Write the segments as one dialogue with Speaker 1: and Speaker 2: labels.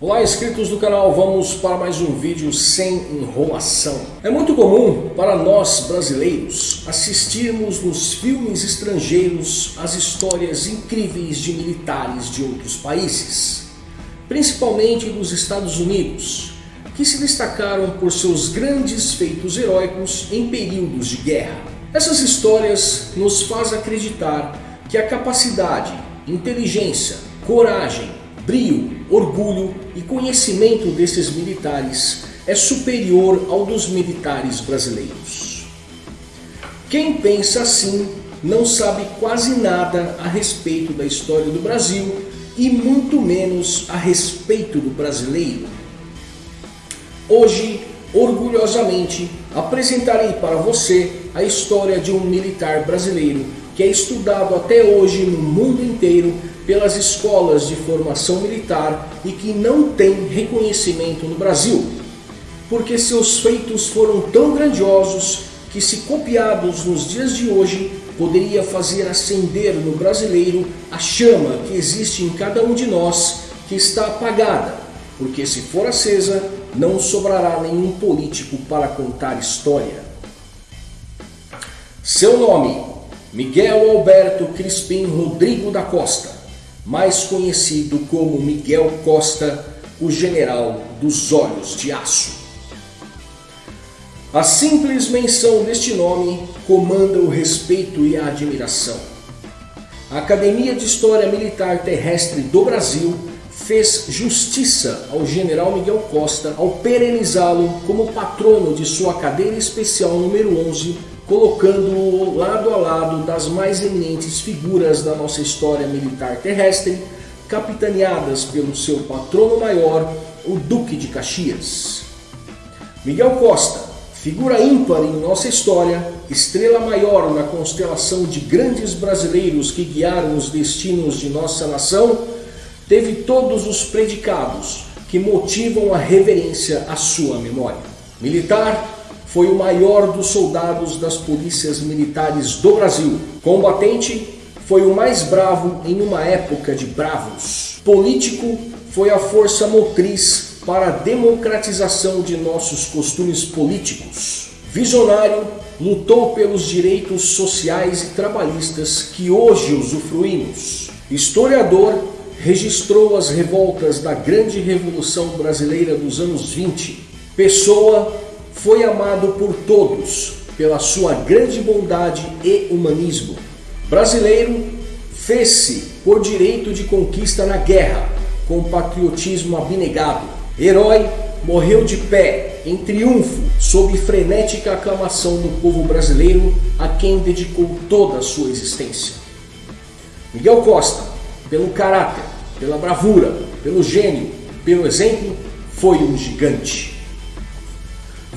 Speaker 1: Olá inscritos do canal, vamos para mais um vídeo sem enrolação. É muito comum para nós brasileiros assistirmos nos filmes estrangeiros as histórias incríveis de militares de outros países, principalmente dos Estados Unidos, que se destacaram por seus grandes feitos heróicos em períodos de guerra. Essas histórias nos faz acreditar que a capacidade, inteligência, coragem brio, orgulho e conhecimento desses militares é superior ao dos militares brasileiros. Quem pensa assim não sabe quase nada a respeito da história do Brasil e muito menos a respeito do brasileiro. Hoje, orgulhosamente, apresentarei para você a história de um militar brasileiro que é estudado até hoje no mundo inteiro pelas escolas de formação militar e que não tem reconhecimento no Brasil, porque seus feitos foram tão grandiosos que se copiados nos dias de hoje, poderia fazer acender no brasileiro a chama que existe em cada um de nós que está apagada, porque se for acesa, não sobrará nenhum político para contar história. Seu nome, Miguel Alberto Crispim Rodrigo da Costa mais conhecido como Miguel Costa, o general dos olhos de aço. A simples menção deste nome comanda o respeito e a admiração. A Academia de História Militar Terrestre do Brasil fez justiça ao general Miguel Costa ao perenizá-lo como patrono de sua cadeira especial número 11 colocando-o lado a lado das mais eminentes figuras da nossa história militar terrestre, capitaneadas pelo seu patrono maior, o Duque de Caxias. Miguel Costa, figura ímpar em nossa história, estrela maior na constelação de grandes brasileiros que guiaram os destinos de nossa nação, teve todos os predicados que motivam a reverência à sua memória. Militar, foi o maior dos soldados das polícias militares do Brasil. Combatente, foi o mais bravo em uma época de bravos. Político, foi a força motriz para a democratização de nossos costumes políticos. Visionário, lutou pelos direitos sociais e trabalhistas que hoje usufruímos. Historiador, registrou as revoltas da grande Revolução Brasileira dos anos 20. Pessoa, foi amado por todos pela sua grande bondade e humanismo. Brasileiro, fez-se por direito de conquista na guerra, com patriotismo abnegado. Herói, morreu de pé, em triunfo, sob frenética aclamação do povo brasileiro, a quem dedicou toda a sua existência. Miguel Costa, pelo caráter, pela bravura, pelo gênio, pelo exemplo, foi um gigante.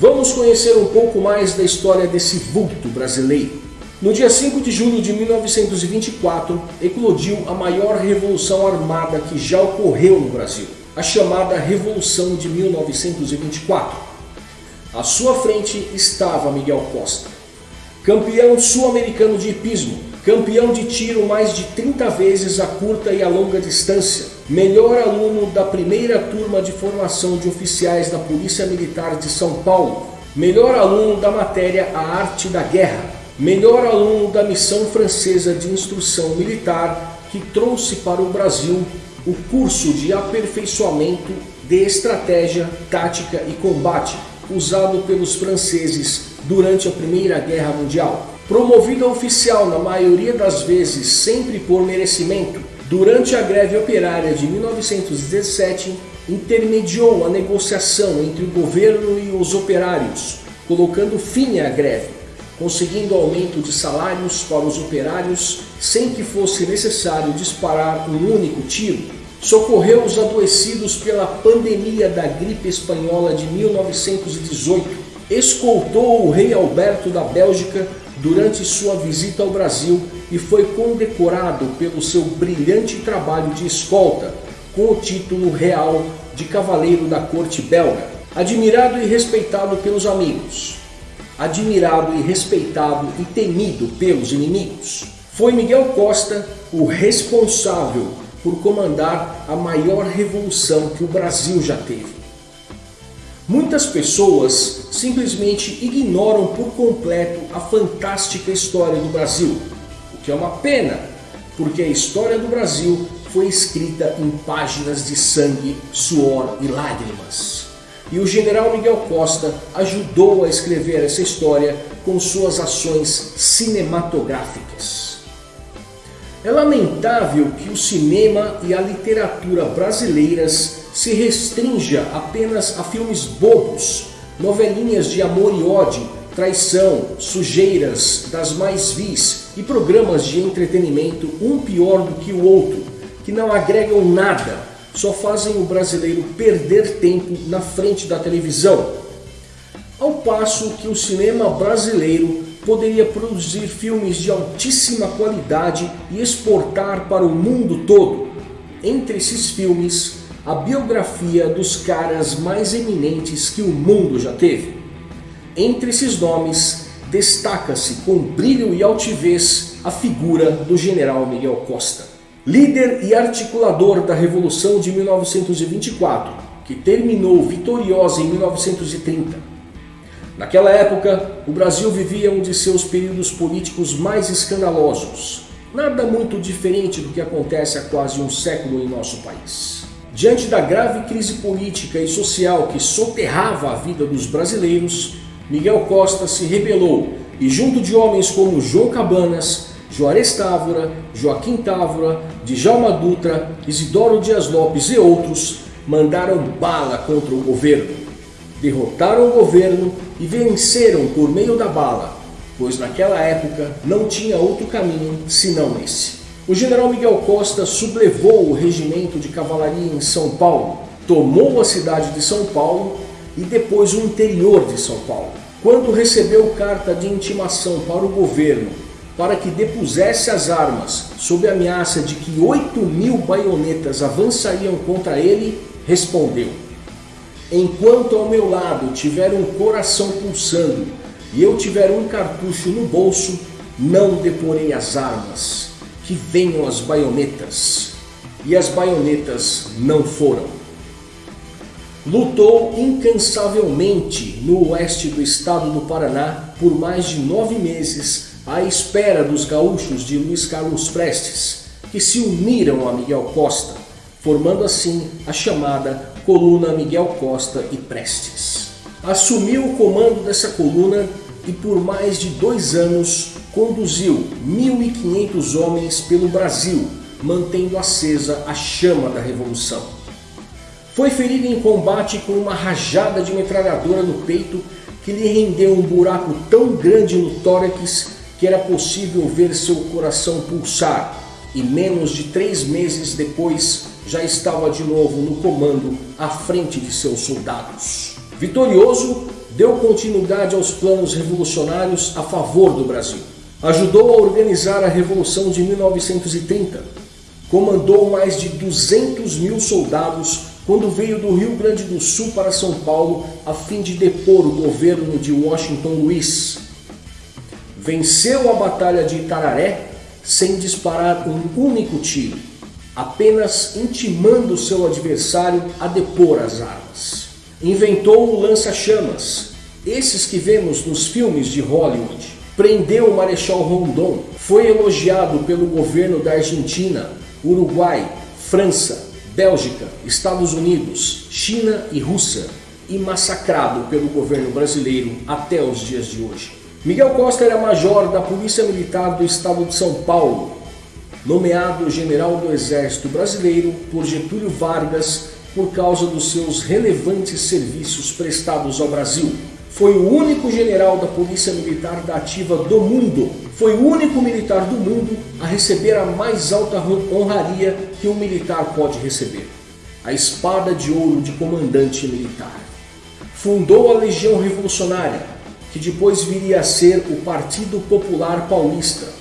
Speaker 1: Vamos conhecer um pouco mais da história desse vulto brasileiro. No dia 5 de julho de 1924, eclodiu a maior revolução armada que já ocorreu no Brasil, a chamada Revolução de 1924. À sua frente estava Miguel Costa, campeão sul-americano de hipismo, campeão de tiro mais de 30 vezes a curta e a longa distância, melhor aluno da primeira turma de formação de oficiais da Polícia Militar de São Paulo, melhor aluno da matéria A Arte da Guerra, melhor aluno da missão francesa de instrução militar que trouxe para o Brasil o curso de aperfeiçoamento de estratégia, tática e combate usado pelos franceses durante a Primeira Guerra Mundial. Promovido a oficial na maioria das vezes sempre por merecimento, durante a greve operária de 1917 intermediou a negociação entre o governo e os operários, colocando fim à greve, conseguindo aumento de salários para os operários sem que fosse necessário disparar um único tiro. Socorreu os adoecidos pela pandemia da gripe espanhola de 1918. Escoltou o rei Alberto da Bélgica durante sua visita ao Brasil e foi condecorado pelo seu brilhante trabalho de escolta com o título real de Cavaleiro da Corte Belga. Admirado e respeitado pelos amigos, admirado e respeitado e temido pelos inimigos. Foi Miguel Costa o responsável por comandar a maior revolução que o Brasil já teve. Muitas pessoas simplesmente ignoram por completo a fantástica história do Brasil, o que é uma pena, porque a história do Brasil foi escrita em páginas de sangue, suor e lágrimas. E o general Miguel Costa ajudou a escrever essa história com suas ações cinematográficas. É lamentável que o cinema e a literatura brasileiras se restrinja apenas a filmes bobos, novelinhas de amor e ódio, traição, sujeiras das mais vis e programas de entretenimento um pior do que o outro, que não agregam nada, só fazem o brasileiro perder tempo na frente da televisão. Ao passo que o cinema brasileiro poderia produzir filmes de altíssima qualidade e exportar para o mundo todo. Entre esses filmes, a biografia dos caras mais eminentes que o mundo já teve. Entre esses nomes, destaca-se com brilho e altivez a figura do general Miguel Costa. Líder e articulador da Revolução de 1924, que terminou vitoriosa em 1930 Naquela época, o Brasil vivia um de seus períodos políticos mais escandalosos. Nada muito diferente do que acontece há quase um século em nosso país. Diante da grave crise política e social que soterrava a vida dos brasileiros, Miguel Costa se rebelou e junto de homens como João Cabanas, Juarez Távora, Joaquim Távora, Djalma Dutra, Isidoro Dias Lopes e outros, mandaram bala contra o governo derrotaram o governo e venceram por meio da bala, pois naquela época não tinha outro caminho senão esse. O general Miguel Costa sublevou o regimento de cavalaria em São Paulo, tomou a cidade de São Paulo e depois o interior de São Paulo. Quando recebeu carta de intimação para o governo para que depusesse as armas sob a ameaça de que 8 mil baionetas avançariam contra ele, respondeu Enquanto ao meu lado tiver um coração pulsando e eu tiver um cartucho no bolso, não deporei as armas, que venham as baionetas. E as baionetas não foram. Lutou incansavelmente no oeste do estado do Paraná por mais de nove meses à espera dos gaúchos de Luiz Carlos Prestes, que se uniram a Miguel Costa, formando assim a chamada coluna Miguel Costa e Prestes. Assumiu o comando dessa coluna e por mais de dois anos conduziu 1.500 homens pelo Brasil, mantendo acesa a chama da Revolução. Foi ferido em combate com uma rajada de metralhadora no peito que lhe rendeu um buraco tão grande no tórax que era possível ver seu coração pulsar e menos de três meses depois já estava de novo no comando à frente de seus soldados. Vitorioso, deu continuidade aos planos revolucionários a favor do Brasil. Ajudou a organizar a Revolução de 1930. Comandou mais de 200 mil soldados quando veio do Rio Grande do Sul para São Paulo a fim de depor o governo de Washington Luiz. Venceu a Batalha de Itararé sem disparar um único tiro apenas intimando seu adversário a depor as armas. Inventou o lança-chamas, esses que vemos nos filmes de Hollywood. Prendeu o Marechal Rondon, foi elogiado pelo governo da Argentina, Uruguai, França, Bélgica, Estados Unidos, China e Rússia e massacrado pelo governo brasileiro até os dias de hoje. Miguel Costa era major da Polícia Militar do Estado de São Paulo nomeado general do Exército Brasileiro por Getúlio Vargas por causa dos seus relevantes serviços prestados ao Brasil. Foi o único general da Polícia Militar da Ativa do mundo. Foi o único militar do mundo a receber a mais alta honraria que um militar pode receber. A espada de ouro de comandante militar. Fundou a Legião Revolucionária, que depois viria a ser o Partido Popular Paulista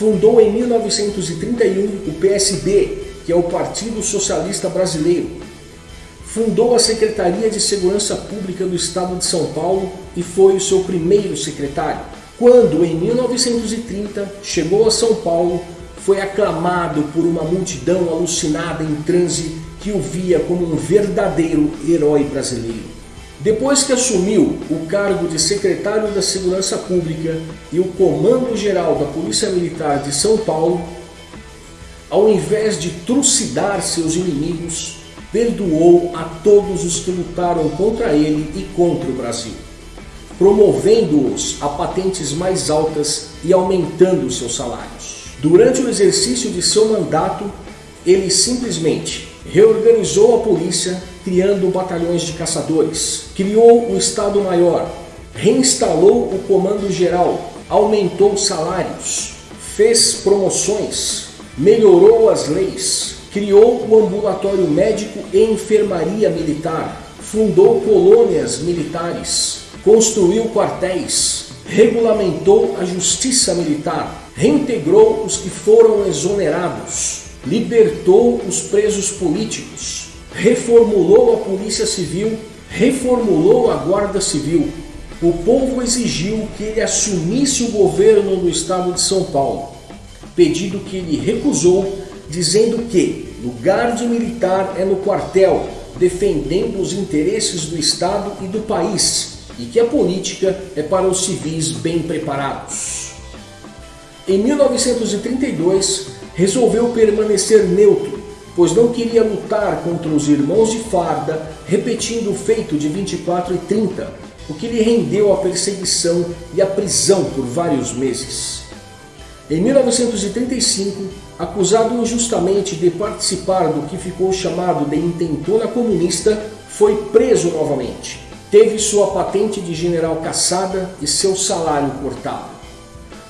Speaker 1: Fundou em 1931 o PSB, que é o Partido Socialista Brasileiro. Fundou a Secretaria de Segurança Pública do Estado de São Paulo e foi o seu primeiro secretário. Quando, em 1930, chegou a São Paulo, foi aclamado por uma multidão alucinada em transe que o via como um verdadeiro herói brasileiro. Depois que assumiu o cargo de secretário da Segurança Pública e o Comando-Geral da Polícia Militar de São Paulo, ao invés de trucidar seus inimigos, perdoou a todos os que lutaram contra ele e contra o Brasil, promovendo-os a patentes mais altas e aumentando seus salários. Durante o exercício de seu mandato, ele simplesmente reorganizou a polícia, criando batalhões de caçadores, criou o Estado-Maior, reinstalou o Comando Geral, aumentou salários, fez promoções, melhorou as leis, criou o ambulatório médico e enfermaria militar, fundou colônias militares, construiu quartéis, regulamentou a justiça militar, reintegrou os que foram exonerados, libertou os presos políticos, reformulou a Polícia Civil, reformulou a Guarda Civil. O povo exigiu que ele assumisse o governo do estado de São Paulo, pedido que ele recusou, dizendo que lugar de militar é no quartel, defendendo os interesses do Estado e do país, e que a política é para os civis bem preparados. Em 1932, resolveu permanecer neutro, pois não queria lutar contra os irmãos de farda, repetindo o feito de 24 e 30, o que lhe rendeu a perseguição e a prisão por vários meses. Em 1935, acusado injustamente de participar do que ficou chamado de intentona comunista, foi preso novamente. Teve sua patente de general caçada e seu salário cortado.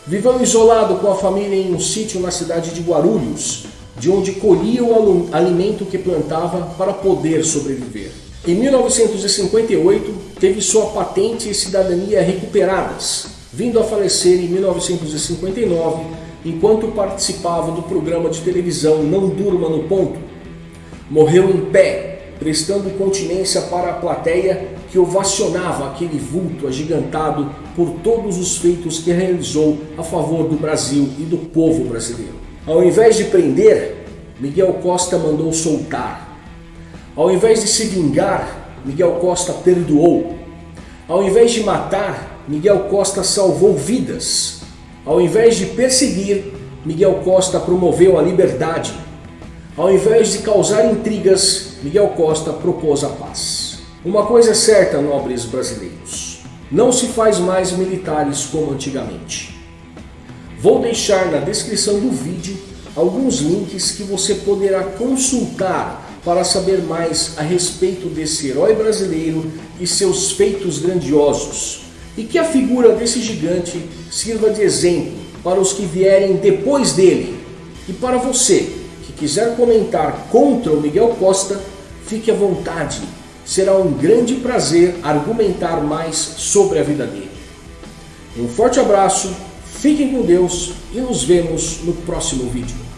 Speaker 1: Viveu isolado com a família em um sítio na cidade de Guarulhos, de onde colhia o alimento que plantava para poder sobreviver. Em 1958, teve sua patente e cidadania recuperadas, vindo a falecer em 1959, enquanto participava do programa de televisão Não Durma no Ponto. Morreu em pé, prestando continência para a plateia que ovacionava aquele vulto agigantado por todos os feitos que realizou a favor do Brasil e do povo brasileiro. Ao invés de prender, Miguel Costa mandou soltar. Ao invés de se vingar, Miguel Costa perdoou. Ao invés de matar, Miguel Costa salvou vidas. Ao invés de perseguir, Miguel Costa promoveu a liberdade. Ao invés de causar intrigas, Miguel Costa propôs a paz. Uma coisa é certa, nobres brasileiros, não se faz mais militares como antigamente. Vou deixar na descrição do vídeo alguns links que você poderá consultar para saber mais a respeito desse herói brasileiro e seus feitos grandiosos, e que a figura desse gigante sirva de exemplo para os que vierem depois dele. E para você que quiser comentar contra o Miguel Costa, fique à vontade será um grande prazer argumentar mais sobre a vida dele. Um forte abraço, fiquem com Deus e nos vemos no próximo vídeo.